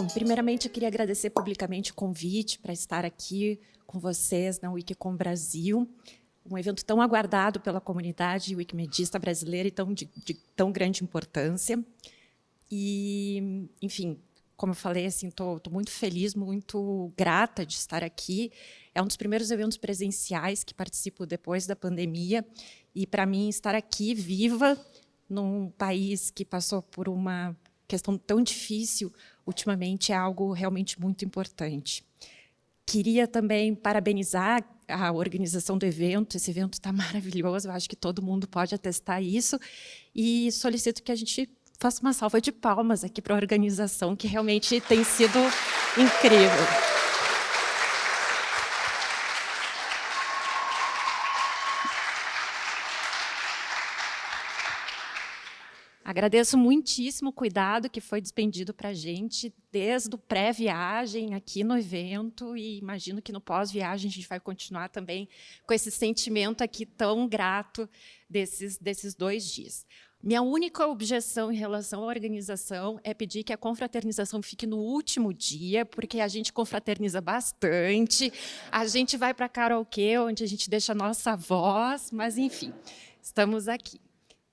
Bom, primeiramente eu queria agradecer publicamente o convite para estar aqui com vocês na Wikicom Brasil, um evento tão aguardado pela comunidade wikimedista brasileira e tão, de, de tão grande importância. E, enfim, como eu falei, estou assim, muito feliz, muito grata de estar aqui. É um dos primeiros eventos presenciais que participo depois da pandemia. E, para mim, estar aqui viva num país que passou por uma questão tão difícil ultimamente é algo realmente muito importante. Queria também parabenizar a organização do evento, esse evento está maravilhoso, eu acho que todo mundo pode atestar isso, e solicito que a gente faça uma salva de palmas aqui para a organização, que realmente tem sido incrível. Agradeço muitíssimo o cuidado que foi despendido para a gente, desde o pré-viagem aqui no evento, e imagino que no pós-viagem a gente vai continuar também com esse sentimento aqui tão grato desses, desses dois dias. Minha única objeção em relação à organização é pedir que a confraternização fique no último dia, porque a gente confraterniza bastante, a gente vai para karaokê, onde a gente deixa a nossa voz, mas, enfim, estamos aqui.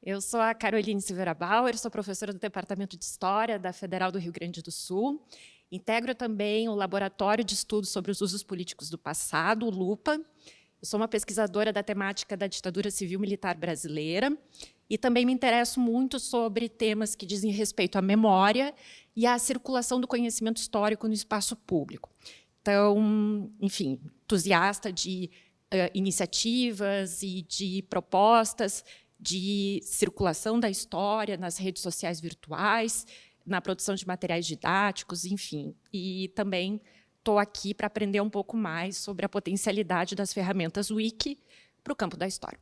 Eu sou a Caroline Silveira Bauer, sou professora do Departamento de História da Federal do Rio Grande do Sul. Integro também o Laboratório de Estudos sobre os Usos Políticos do Passado, o LUPA. Eu sou uma pesquisadora da temática da ditadura civil-militar brasileira e também me interesso muito sobre temas que dizem respeito à memória e à circulação do conhecimento histórico no espaço público. Então, enfim, entusiasta de uh, iniciativas e de propostas de circulação da história nas redes sociais virtuais, na produção de materiais didáticos, enfim. E também estou aqui para aprender um pouco mais sobre a potencialidade das ferramentas Wiki para o campo da história.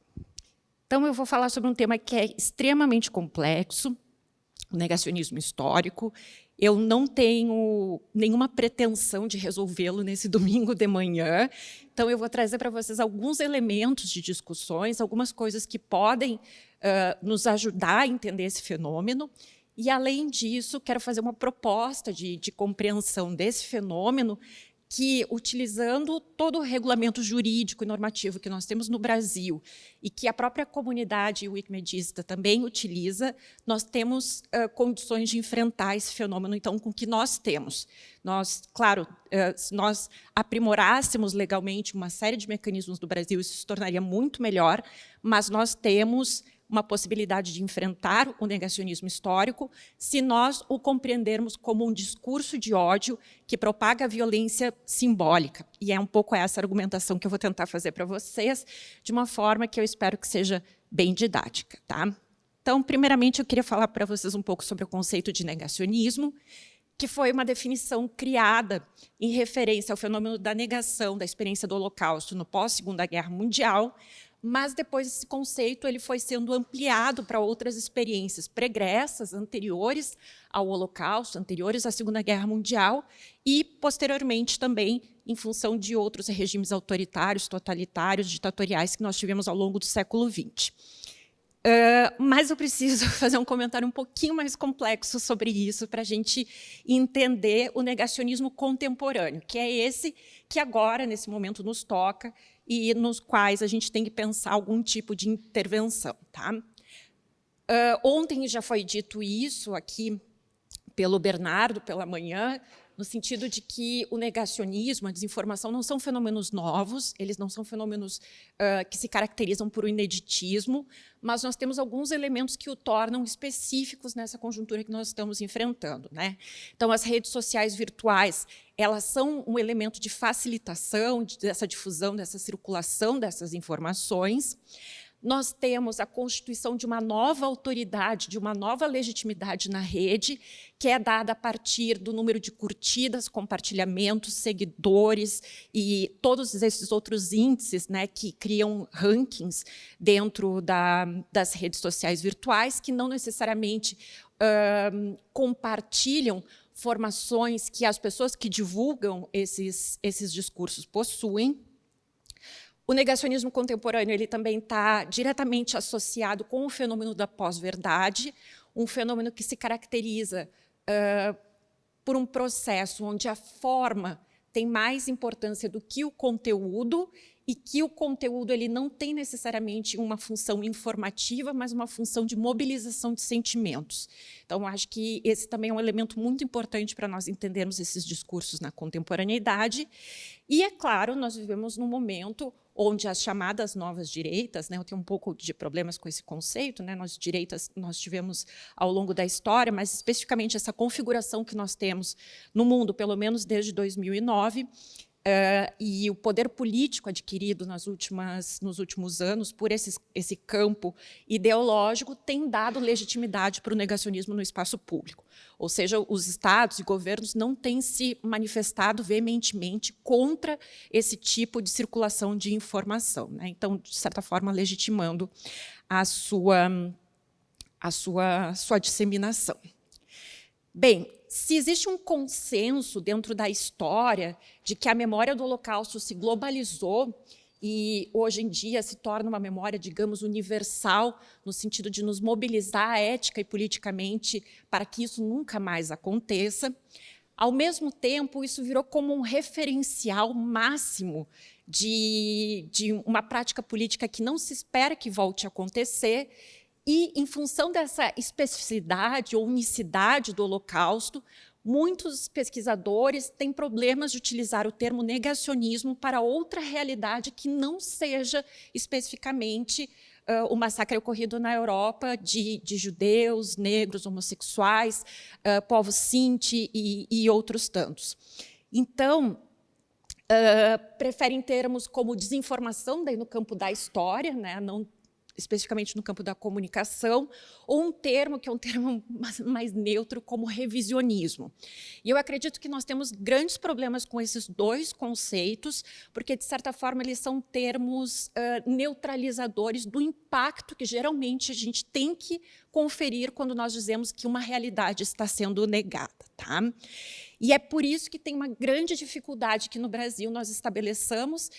Então, eu vou falar sobre um tema que é extremamente complexo, o negacionismo histórico. Eu não tenho nenhuma pretensão de resolvê-lo nesse domingo de manhã, então eu vou trazer para vocês alguns elementos de discussões, algumas coisas que podem uh, nos ajudar a entender esse fenômeno, e, além disso, quero fazer uma proposta de, de compreensão desse fenômeno que, utilizando todo o regulamento jurídico e normativo que nós temos no Brasil e que a própria comunidade wikimedista também utiliza, nós temos uh, condições de enfrentar esse fenômeno, então, com o que nós temos. Nós, claro, uh, se nós aprimorássemos legalmente uma série de mecanismos do Brasil, isso se tornaria muito melhor, mas nós temos uma possibilidade de enfrentar o negacionismo histórico se nós o compreendermos como um discurso de ódio que propaga violência simbólica. E é um pouco essa argumentação que eu vou tentar fazer para vocês, de uma forma que eu espero que seja bem didática. Tá? Então, primeiramente, eu queria falar para vocês um pouco sobre o conceito de negacionismo, que foi uma definição criada em referência ao fenômeno da negação da experiência do Holocausto no pós-Segunda Guerra Mundial, mas depois esse conceito ele foi sendo ampliado para outras experiências pregressas, anteriores ao Holocausto, anteriores à Segunda Guerra Mundial, e posteriormente também em função de outros regimes autoritários, totalitários, ditatoriais que nós tivemos ao longo do século XX. Uh, mas eu preciso fazer um comentário um pouquinho mais complexo sobre isso para a gente entender o negacionismo contemporâneo, que é esse que agora, nesse momento, nos toca e nos quais a gente tem que pensar algum tipo de intervenção. Tá? Uh, ontem já foi dito isso aqui pelo Bernardo, pela manhã, no sentido de que o negacionismo, a desinformação não são fenômenos novos, eles não são fenômenos uh, que se caracterizam por um ineditismo, mas nós temos alguns elementos que o tornam específicos nessa conjuntura que nós estamos enfrentando. Né? Então, as redes sociais virtuais, elas são um elemento de facilitação dessa difusão, dessa circulação dessas informações, nós temos a constituição de uma nova autoridade, de uma nova legitimidade na rede, que é dada a partir do número de curtidas, compartilhamentos, seguidores e todos esses outros índices né, que criam rankings dentro da, das redes sociais virtuais, que não necessariamente uh, compartilham formações que as pessoas que divulgam esses, esses discursos possuem, o negacionismo contemporâneo ele também está diretamente associado com o fenômeno da pós-verdade, um fenômeno que se caracteriza uh, por um processo onde a forma tem mais importância do que o conteúdo e que o conteúdo ele não tem necessariamente uma função informativa, mas uma função de mobilização de sentimentos. Então, acho que esse também é um elemento muito importante para nós entendermos esses discursos na contemporaneidade. E, é claro, nós vivemos num momento onde as chamadas novas direitas, né, eu tenho um pouco de problemas com esse conceito, né, nós direitas nós tivemos ao longo da história, mas especificamente essa configuração que nós temos no mundo, pelo menos desde 2009, Uh, e o poder político adquirido nas últimas, nos últimos anos por esse, esse campo ideológico tem dado legitimidade para o negacionismo no espaço público. Ou seja, os estados e governos não têm se manifestado veementemente contra esse tipo de circulação de informação. Né? Então, de certa forma, legitimando a sua, a sua, sua disseminação. Bem, se existe um consenso dentro da história de que a memória do Holocausto se globalizou e hoje em dia se torna uma memória, digamos, universal, no sentido de nos mobilizar ética e politicamente para que isso nunca mais aconteça, ao mesmo tempo, isso virou como um referencial máximo de, de uma prática política que não se espera que volte a acontecer e, em função dessa especificidade ou unicidade do Holocausto, muitos pesquisadores têm problemas de utilizar o termo negacionismo para outra realidade que não seja especificamente uh, o massacre ocorrido na Europa de, de judeus, negros, homossexuais, uh, povos sinti e, e, outros tantos. Então, uh, preferem termos como desinformação daí no campo da história, né, não especificamente no campo da comunicação, ou um termo que é um termo mais neutro, como revisionismo. E eu acredito que nós temos grandes problemas com esses dois conceitos, porque, de certa forma, eles são termos uh, neutralizadores do impacto que, geralmente, a gente tem que conferir quando nós dizemos que uma realidade está sendo negada. Tá? E é por isso que tem uma grande dificuldade que, no Brasil, nós estabeleçamos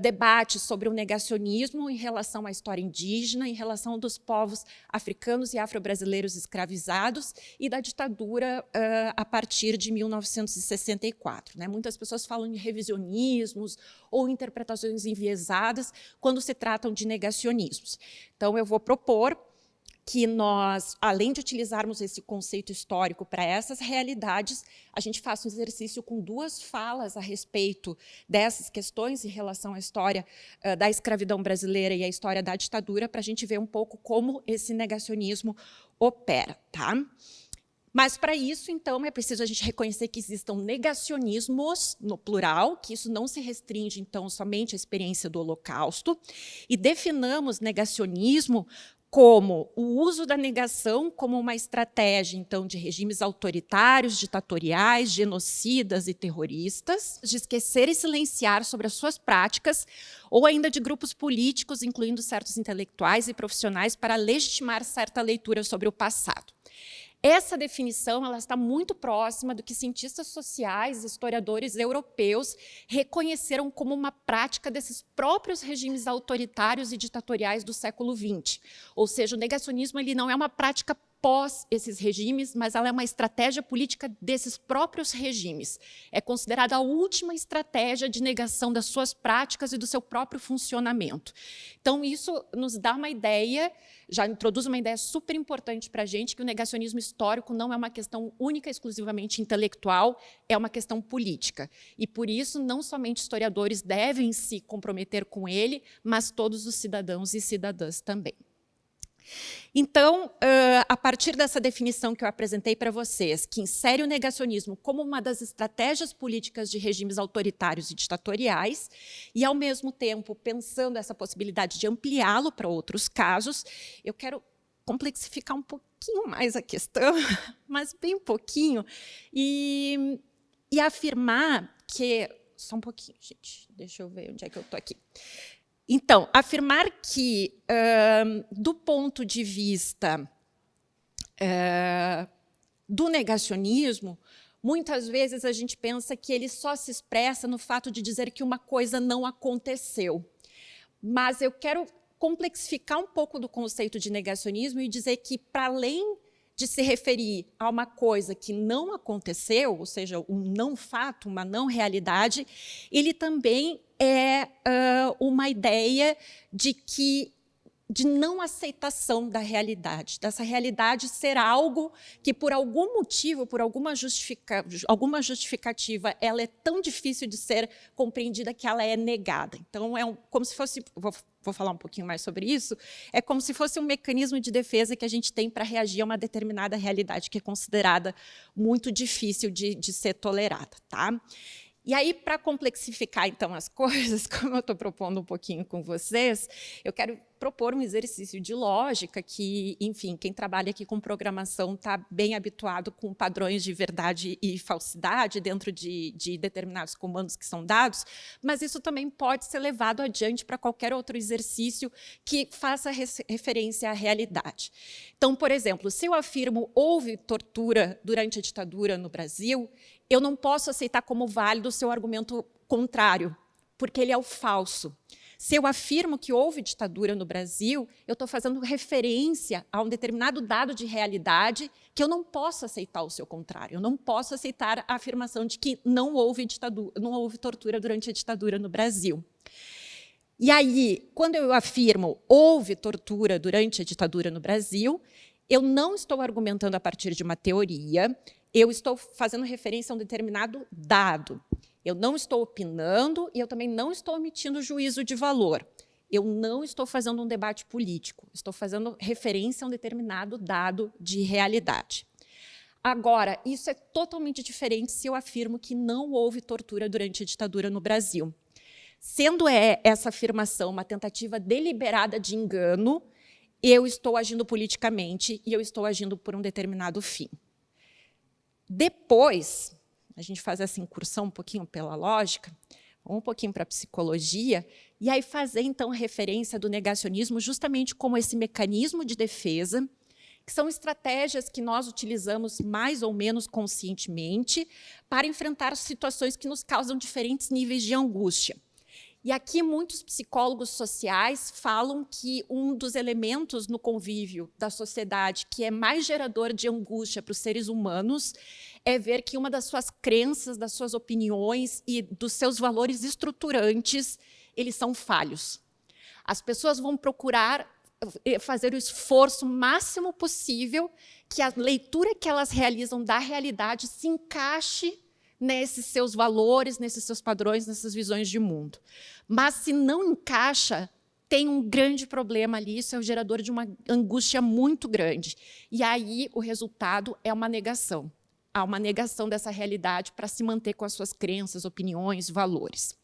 debates sobre o negacionismo em relação à história indígena, em relação dos povos africanos e afro-brasileiros escravizados e da ditadura uh, a partir de 1964. Né? Muitas pessoas falam em revisionismos ou interpretações enviesadas quando se tratam de negacionismos. Então, eu vou propor que nós, além de utilizarmos esse conceito histórico para essas realidades, a gente faça um exercício com duas falas a respeito dessas questões em relação à história uh, da escravidão brasileira e à história da ditadura, para a gente ver um pouco como esse negacionismo opera. Tá? Mas, para isso, então, é preciso a gente reconhecer que existam negacionismos, no plural, que isso não se restringe, então, somente à experiência do Holocausto, e definamos negacionismo como o uso da negação como uma estratégia, então, de regimes autoritários, ditatoriais, genocidas e terroristas, de esquecer e silenciar sobre as suas práticas, ou ainda de grupos políticos, incluindo certos intelectuais e profissionais, para legitimar certa leitura sobre o passado. Essa definição ela está muito próxima do que cientistas sociais historiadores europeus reconheceram como uma prática desses próprios regimes autoritários e ditatoriais do século XX. Ou seja, o negacionismo ele não é uma prática pós esses regimes, mas ela é uma estratégia política desses próprios regimes. É considerada a última estratégia de negação das suas práticas e do seu próprio funcionamento. Então, isso nos dá uma ideia, já introduz uma ideia super importante para a gente, que o negacionismo histórico não é uma questão única, exclusivamente intelectual, é uma questão política. E, por isso, não somente historiadores devem se comprometer com ele, mas todos os cidadãos e cidadãs também. Então, a partir dessa definição que eu apresentei para vocês, que insere o negacionismo como uma das estratégias políticas de regimes autoritários e ditatoriais, e, ao mesmo tempo, pensando essa possibilidade de ampliá-lo para outros casos, eu quero complexificar um pouquinho mais a questão, mas bem pouquinho, e, e afirmar que... Só um pouquinho, gente, deixa eu ver onde é que eu estou aqui. Então, afirmar que, uh, do ponto de vista uh, do negacionismo, muitas vezes a gente pensa que ele só se expressa no fato de dizer que uma coisa não aconteceu. Mas eu quero complexificar um pouco do conceito de negacionismo e dizer que, para além de se referir a uma coisa que não aconteceu, ou seja, um não fato, uma não realidade, ele também é uh, uma ideia de que de não aceitação da realidade, dessa realidade ser algo que, por algum motivo, por alguma, justifica, alguma justificativa, ela é tão difícil de ser compreendida que ela é negada. Então, é um, como se fosse, vou, vou falar um pouquinho mais sobre isso, é como se fosse um mecanismo de defesa que a gente tem para reagir a uma determinada realidade que é considerada muito difícil de, de ser tolerada. Tá? E aí, para complexificar, então, as coisas, como eu estou propondo um pouquinho com vocês, eu quero propor um exercício de lógica que, enfim, quem trabalha aqui com programação está bem habituado com padrões de verdade e falsidade dentro de, de determinados comandos que são dados, mas isso também pode ser levado adiante para qualquer outro exercício que faça referência à realidade. Então, por exemplo, se eu afirmo houve tortura durante a ditadura no Brasil, eu não posso aceitar como válido o seu argumento contrário, porque ele é o falso. Se eu afirmo que houve ditadura no Brasil, eu estou fazendo referência a um determinado dado de realidade que eu não posso aceitar o seu contrário. Eu não posso aceitar a afirmação de que não houve, ditadura, não houve tortura durante a ditadura no Brasil. E aí, quando eu afirmo houve tortura durante a ditadura no Brasil, eu não estou argumentando a partir de uma teoria, eu estou fazendo referência a um determinado dado. Eu não estou opinando e eu também não estou emitindo juízo de valor. Eu não estou fazendo um debate político, estou fazendo referência a um determinado dado de realidade. Agora, isso é totalmente diferente se eu afirmo que não houve tortura durante a ditadura no Brasil. Sendo é, essa afirmação uma tentativa deliberada de engano, eu estou agindo politicamente e eu estou agindo por um determinado fim. Depois, a gente faz essa incursão um pouquinho pela lógica, um pouquinho para a psicologia, e aí fazer, então, referência do negacionismo justamente como esse mecanismo de defesa, que são estratégias que nós utilizamos mais ou menos conscientemente para enfrentar situações que nos causam diferentes níveis de angústia. E aqui muitos psicólogos sociais falam que um dos elementos no convívio da sociedade que é mais gerador de angústia para os seres humanos é ver que uma das suas crenças, das suas opiniões e dos seus valores estruturantes, eles são falhos. As pessoas vão procurar eh, fazer o esforço máximo possível que a leitura que elas realizam da realidade se encaixe nesses seus valores, nesses seus padrões, nessas visões de mundo. Mas se não encaixa, tem um grande problema ali, isso é o gerador de uma angústia muito grande. E aí o resultado é uma negação. Há uma negação dessa realidade para se manter com as suas crenças, opiniões, valores.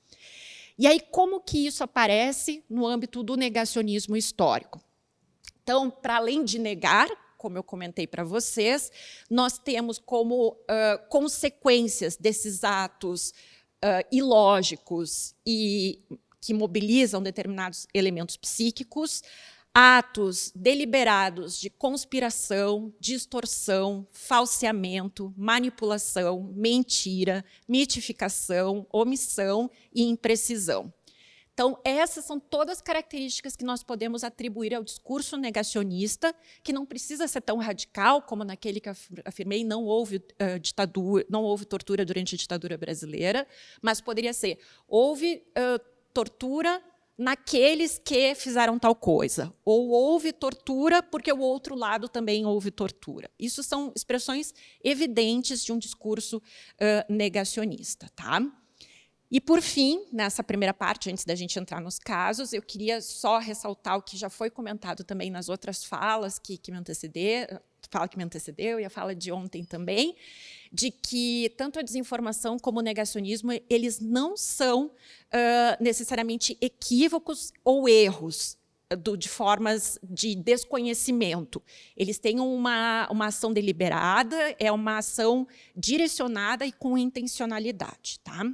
E aí como que isso aparece no âmbito do negacionismo histórico? Então, para além de negar, como eu comentei para vocês, nós temos como uh, consequências desses atos uh, ilógicos e que mobilizam determinados elementos psíquicos, atos deliberados de conspiração, distorção, falseamento, manipulação, mentira, mitificação, omissão e imprecisão. Então, essas são todas características que nós podemos atribuir ao discurso negacionista, que não precisa ser tão radical como naquele que afirmei, não houve uh, ditadura, não houve tortura durante a ditadura brasileira, mas poderia ser, houve uh, tortura naqueles que fizeram tal coisa, ou houve tortura porque o outro lado também houve tortura. Isso são expressões evidentes de um discurso uh, negacionista. Tá? E, por fim, nessa primeira parte, antes da gente entrar nos casos, eu queria só ressaltar o que já foi comentado também nas outras falas que, que me antecederam, fala que me antecedeu e a fala de ontem também, de que tanto a desinformação como o negacionismo, eles não são uh, necessariamente equívocos ou erros, do, de formas de desconhecimento. Eles têm uma, uma ação deliberada, é uma ação direcionada e com intencionalidade. Tá?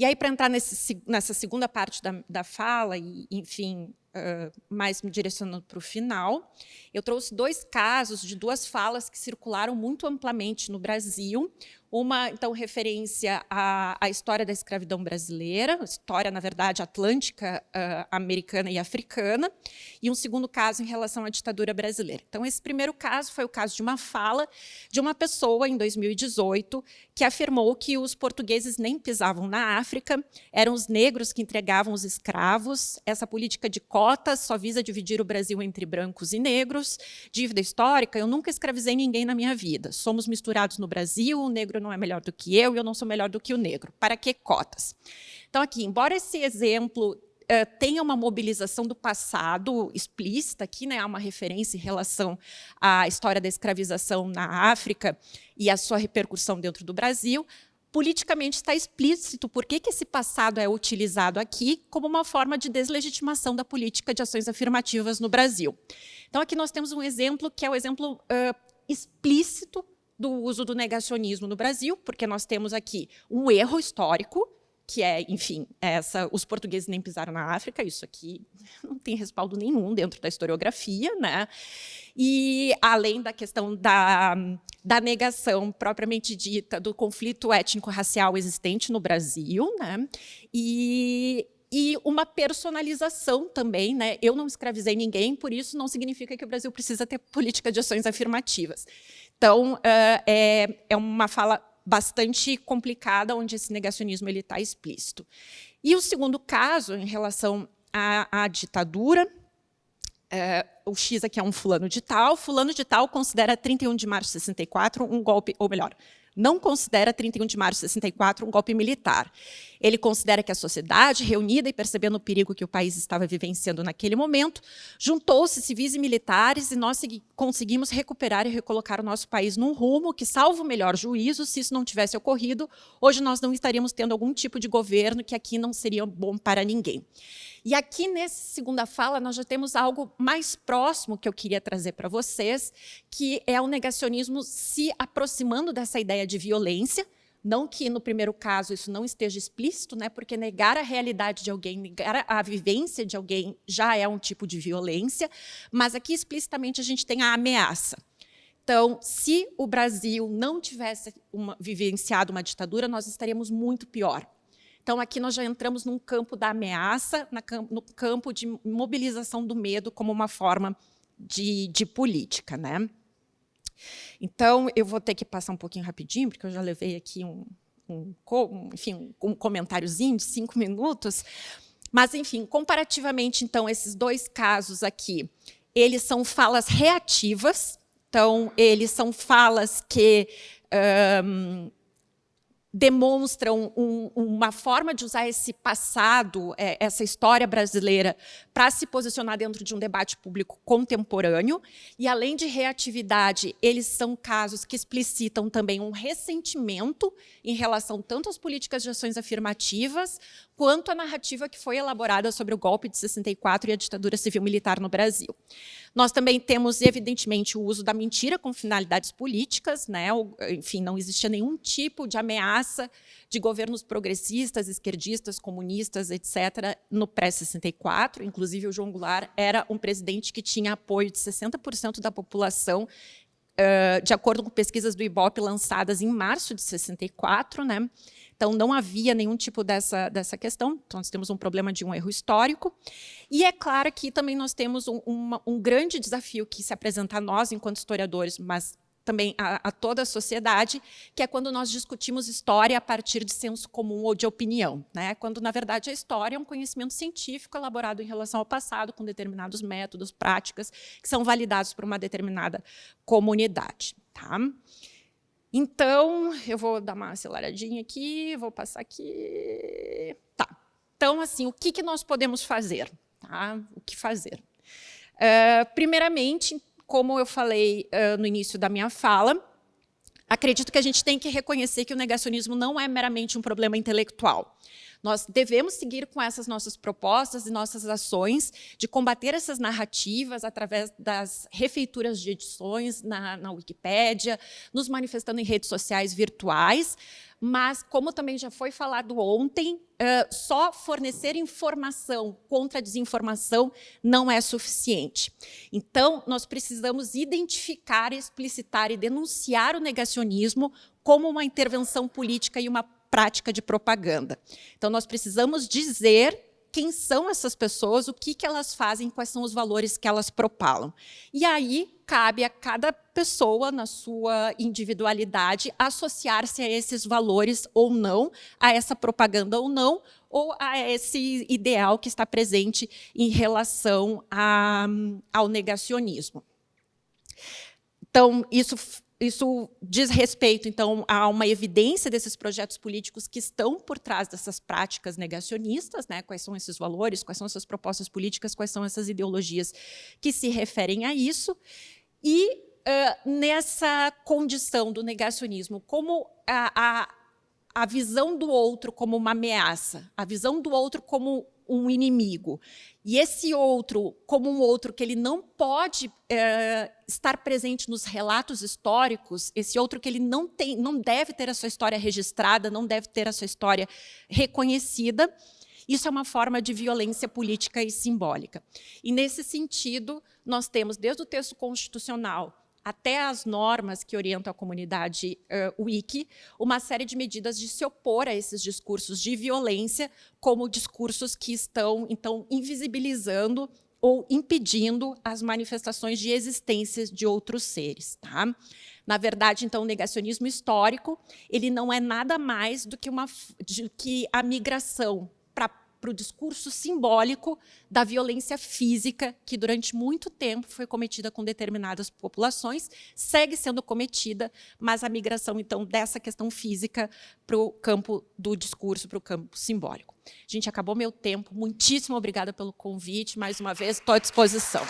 E aí, para entrar nesse, nessa segunda parte da, da fala, e, enfim, uh, mais me direcionando para o final, eu trouxe dois casos de duas falas que circularam muito amplamente no Brasil. Uma, então, referência à, à, história da escravidão brasileira, história, na verdade, atlântica, uh, americana e africana, e um segundo caso em relação à ditadura brasileira. Então, esse primeiro caso foi o caso de uma fala de uma pessoa, em 2018, que afirmou que os portugueses nem pisavam na África, eram os negros que entregavam os escravos, essa política de cotas só visa dividir o Brasil entre brancos e negros, dívida histórica, eu nunca escravizei ninguém na minha vida, somos misturados no Brasil, o negro não é melhor do que eu e eu não sou melhor do que o negro. Para que cotas? Então, aqui, embora esse exemplo uh, tenha uma mobilização do passado explícita, aqui né, há uma referência em relação à história da escravização na África e a sua repercussão dentro do Brasil, politicamente está explícito por que, que esse passado é utilizado aqui como uma forma de deslegitimação da política de ações afirmativas no Brasil. Então, aqui nós temos um exemplo que é o exemplo uh, explícito do uso do negacionismo no Brasil, porque nós temos aqui um erro histórico, que é, enfim, essa, os portugueses nem pisaram na África, isso aqui não tem respaldo nenhum dentro da historiografia, né? E além da questão da, da negação propriamente dita do conflito étnico-racial existente no Brasil, né? E e uma personalização também, né? Eu não escravizei ninguém, por isso não significa que o Brasil precisa ter política de ações afirmativas. Então, é, é uma fala bastante complicada, onde esse negacionismo está explícito. E o segundo caso, em relação à, à ditadura, é, o X aqui é um fulano de tal, fulano de tal considera 31 de março de 64 um golpe, ou melhor, não considera 31 de março de 64 um golpe militar. Ele considera que a sociedade, reunida e percebendo o perigo que o país estava vivenciando naquele momento, juntou-se civis e militares e nós conseguimos recuperar e recolocar o nosso país num rumo que, salvo o melhor juízo, se isso não tivesse ocorrido, hoje nós não estaríamos tendo algum tipo de governo que aqui não seria bom para ninguém. E aqui, nessa segunda fala, nós já temos algo mais próximo que eu queria trazer para vocês, que é o negacionismo se aproximando dessa ideia de violência, não que no primeiro caso isso não esteja explícito, né, porque negar a realidade de alguém, negar a vivência de alguém já é um tipo de violência, mas aqui explicitamente a gente tem a ameaça. Então, se o Brasil não tivesse uma, vivenciado uma ditadura, nós estaríamos muito pior. Então, aqui nós já entramos num campo da ameaça, no campo de mobilização do medo como uma forma de, de política. Né? Então, eu vou ter que passar um pouquinho rapidinho, porque eu já levei aqui um, um, enfim, um comentáriozinho de cinco minutos. Mas, enfim, comparativamente, então, esses dois casos aqui, eles são falas reativas, então, eles são falas que um, demonstram um, uma forma de usar esse passado, é, essa história brasileira, para se posicionar dentro de um debate público contemporâneo. E, além de reatividade, eles são casos que explicitam também um ressentimento em relação tanto às políticas de ações afirmativas, quanto à narrativa que foi elaborada sobre o golpe de 64 e a ditadura civil-militar no Brasil. Nós também temos, evidentemente, o uso da mentira com finalidades políticas, né? enfim, não existia nenhum tipo de ameaça de governos progressistas, esquerdistas, comunistas, etc., no pré-64. Inclusive, o João Goulart era um presidente que tinha apoio de 60% da população, de acordo com pesquisas do IBOP lançadas em março de 64, né? Então, não havia nenhum tipo dessa, dessa questão. Então, nós temos um problema de um erro histórico. E é claro que também nós temos um, uma, um grande desafio que se apresenta a nós, enquanto historiadores, mas também a, a, toda a sociedade, que é quando nós discutimos história a partir de senso comum ou de opinião, né? quando, na verdade, a história é um conhecimento científico elaborado em relação ao passado, com determinados métodos, práticas, que são validados por uma determinada comunidade. Tá? Então, eu vou dar uma aceleradinha aqui, vou passar aqui. Tá. Então, assim, o que, que nós podemos fazer? Tá? O que fazer? Uh, primeiramente, como eu falei uh, no início da minha fala, acredito que a gente tem que reconhecer que o negacionismo não é meramente um problema intelectual. Nós devemos seguir com essas nossas propostas e nossas ações de combater essas narrativas através das refeituras de edições na, na Wikipédia, nos manifestando em redes sociais virtuais, mas, como também já foi falado ontem, uh, só fornecer informação contra a desinformação não é suficiente. Então, nós precisamos identificar, explicitar e denunciar o negacionismo como uma intervenção política e uma prática de propaganda. Então, nós precisamos dizer quem são essas pessoas, o que, que elas fazem, quais são os valores que elas propalam. E aí cabe a cada pessoa, na sua individualidade, associar-se a esses valores ou não, a essa propaganda ou não, ou a esse ideal que está presente em relação a, ao negacionismo. Então, isso isso diz respeito, então, a uma evidência desses projetos políticos que estão por trás dessas práticas negacionistas, né? quais são esses valores, quais são essas propostas políticas, quais são essas ideologias que se referem a isso. E uh, nessa condição do negacionismo, como a, a, a visão do outro como uma ameaça, a visão do outro como um inimigo. E esse outro, como um outro que ele não pode é, estar presente nos relatos históricos, esse outro que ele não, tem, não deve ter a sua história registrada, não deve ter a sua história reconhecida, isso é uma forma de violência política e simbólica. E, nesse sentido, nós temos, desde o texto constitucional até as normas que orientam a comunidade uh, wiki, uma série de medidas de se opor a esses discursos de violência como discursos que estão, então, invisibilizando ou impedindo as manifestações de existência de outros seres. Tá? Na verdade, então, o negacionismo histórico ele não é nada mais do que, uma, de, que a migração para o discurso simbólico da violência física que durante muito tempo foi cometida com determinadas populações, segue sendo cometida, mas a migração, então, dessa questão física para o campo do discurso, para o campo simbólico. Gente, acabou meu tempo. Muitíssimo obrigada pelo convite. Mais uma vez, estou à disposição.